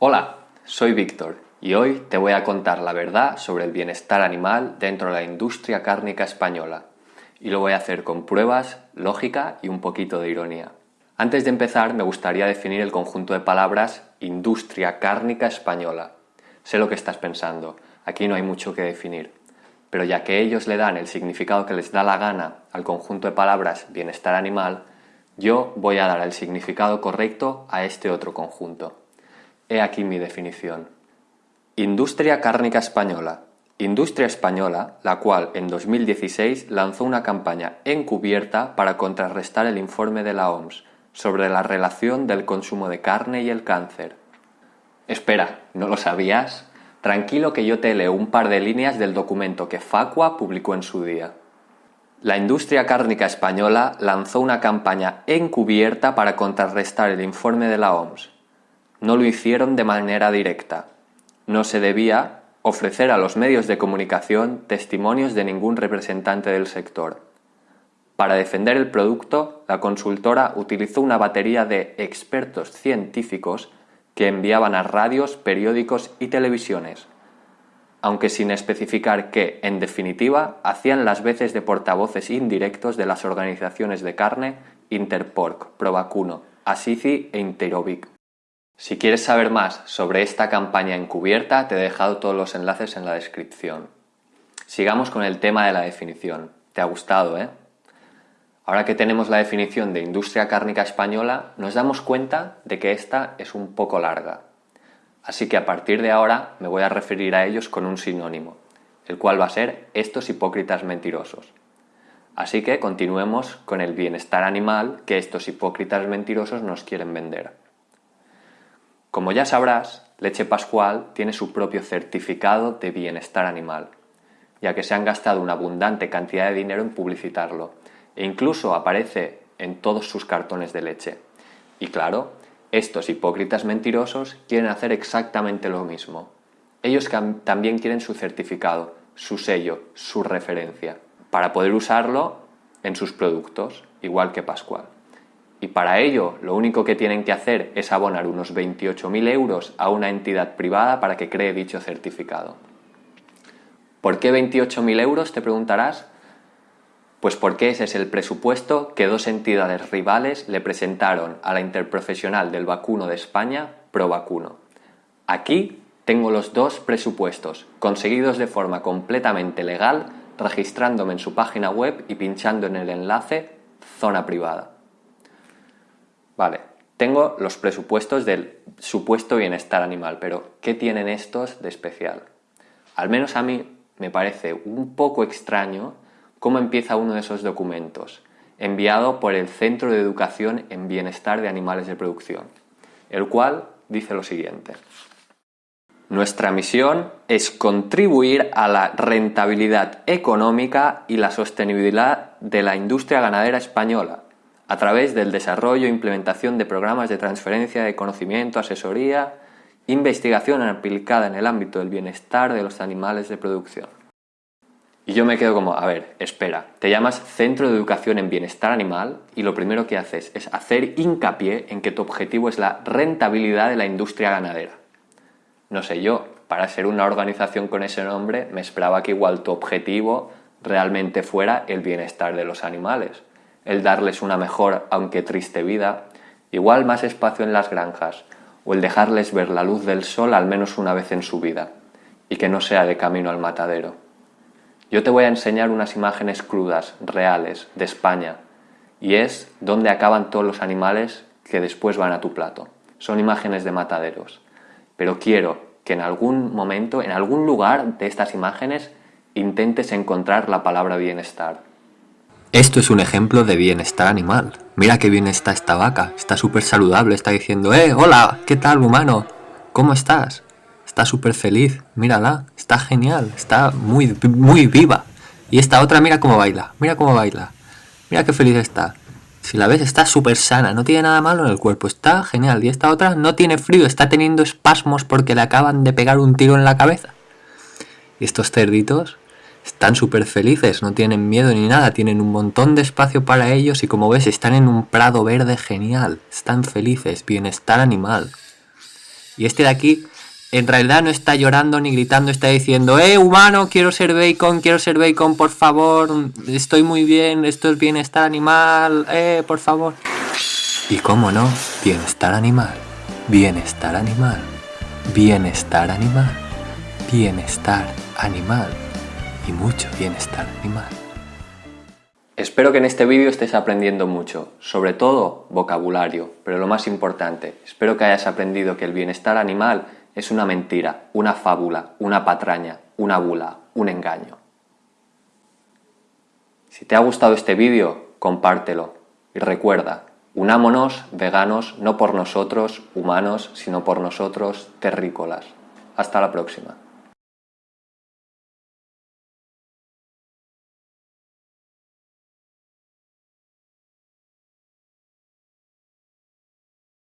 Hola, soy Víctor y hoy te voy a contar la verdad sobre el bienestar animal dentro de la industria cárnica española. Y lo voy a hacer con pruebas, lógica y un poquito de ironía. Antes de empezar me gustaría definir el conjunto de palabras industria cárnica española. Sé lo que estás pensando, aquí no hay mucho que definir. Pero ya que ellos le dan el significado que les da la gana al conjunto de palabras bienestar animal, yo voy a dar el significado correcto a este otro conjunto. He aquí mi definición. Industria cárnica española. Industria española, la cual en 2016 lanzó una campaña encubierta para contrarrestar el informe de la OMS sobre la relación del consumo de carne y el cáncer. Espera, ¿no lo sabías? Tranquilo que yo te leo un par de líneas del documento que Facua publicó en su día. La industria cárnica española lanzó una campaña encubierta para contrarrestar el informe de la OMS. No lo hicieron de manera directa. No se debía ofrecer a los medios de comunicación testimonios de ningún representante del sector. Para defender el producto, la consultora utilizó una batería de expertos científicos que enviaban a radios, periódicos y televisiones aunque sin especificar que, en definitiva, hacían las veces de portavoces indirectos de las organizaciones de carne Interporc, Provacuno, Asici e Interovic. Si quieres saber más sobre esta campaña encubierta, te he dejado todos los enlaces en la descripción. Sigamos con el tema de la definición. ¿Te ha gustado, eh? Ahora que tenemos la definición de industria cárnica española, nos damos cuenta de que esta es un poco larga. Así que a partir de ahora me voy a referir a ellos con un sinónimo, el cual va a ser estos hipócritas mentirosos. Así que continuemos con el bienestar animal que estos hipócritas mentirosos nos quieren vender. Como ya sabrás, Leche Pascual tiene su propio certificado de bienestar animal, ya que se han gastado una abundante cantidad de dinero en publicitarlo, e incluso aparece en todos sus cartones de leche. Y claro, estos hipócritas mentirosos quieren hacer exactamente lo mismo. Ellos también quieren su certificado, su sello, su referencia, para poder usarlo en sus productos, igual que Pascual. Y para ello lo único que tienen que hacer es abonar unos 28.000 euros a una entidad privada para que cree dicho certificado. ¿Por qué 28.000 euros? Te preguntarás. Pues porque ese es el presupuesto que dos entidades rivales le presentaron a la interprofesional del vacuno de España, ProVacuno. Aquí tengo los dos presupuestos, conseguidos de forma completamente legal, registrándome en su página web y pinchando en el enlace Zona Privada. Vale, tengo los presupuestos del supuesto bienestar animal, pero ¿qué tienen estos de especial? Al menos a mí me parece un poco extraño cómo empieza uno de esos documentos, enviado por el Centro de Educación en Bienestar de Animales de Producción, el cual dice lo siguiente. Nuestra misión es contribuir a la rentabilidad económica y la sostenibilidad de la industria ganadera española a través del desarrollo e implementación de programas de transferencia de conocimiento, asesoría, investigación aplicada en el ámbito del bienestar de los animales de producción. Y yo me quedo como, a ver, espera, te llamas Centro de Educación en Bienestar Animal y lo primero que haces es hacer hincapié en que tu objetivo es la rentabilidad de la industria ganadera. No sé yo, para ser una organización con ese nombre me esperaba que igual tu objetivo realmente fuera el bienestar de los animales, el darles una mejor, aunque triste vida, igual más espacio en las granjas, o el dejarles ver la luz del sol al menos una vez en su vida, y que no sea de camino al matadero. Yo te voy a enseñar unas imágenes crudas, reales, de España, y es donde acaban todos los animales que después van a tu plato. Son imágenes de mataderos. Pero quiero que en algún momento, en algún lugar de estas imágenes, intentes encontrar la palabra bienestar. Esto es un ejemplo de bienestar animal. Mira qué bien está esta vaca, está súper saludable, está diciendo, ¡eh, hola! ¿Qué tal, humano? ¿Cómo estás? está súper feliz, mírala, está genial, está muy, muy viva. Y esta otra, mira cómo baila, mira cómo baila, mira qué feliz está. Si la ves, está súper sana, no tiene nada malo en el cuerpo, está genial. Y esta otra no tiene frío, está teniendo espasmos porque le acaban de pegar un tiro en la cabeza. Y estos cerditos están súper felices, no tienen miedo ni nada, tienen un montón de espacio para ellos y como ves están en un prado verde genial, están felices, bienestar animal. Y este de aquí, en realidad no está llorando ni gritando, está diciendo, eh, humano, quiero ser bacon, quiero ser bacon, por favor, estoy muy bien, esto es bienestar animal, eh, por favor. Y cómo no, bienestar animal, bienestar animal, bienestar animal, bienestar animal y mucho bienestar animal. Espero que en este vídeo estés aprendiendo mucho, sobre todo vocabulario, pero lo más importante, espero que hayas aprendido que el bienestar animal es una mentira, una fábula, una patraña, una bula, un engaño. Si te ha gustado este vídeo, compártelo y recuerda, unámonos veganos no por nosotros, humanos, sino por nosotros, terrícolas. Hasta la próxima.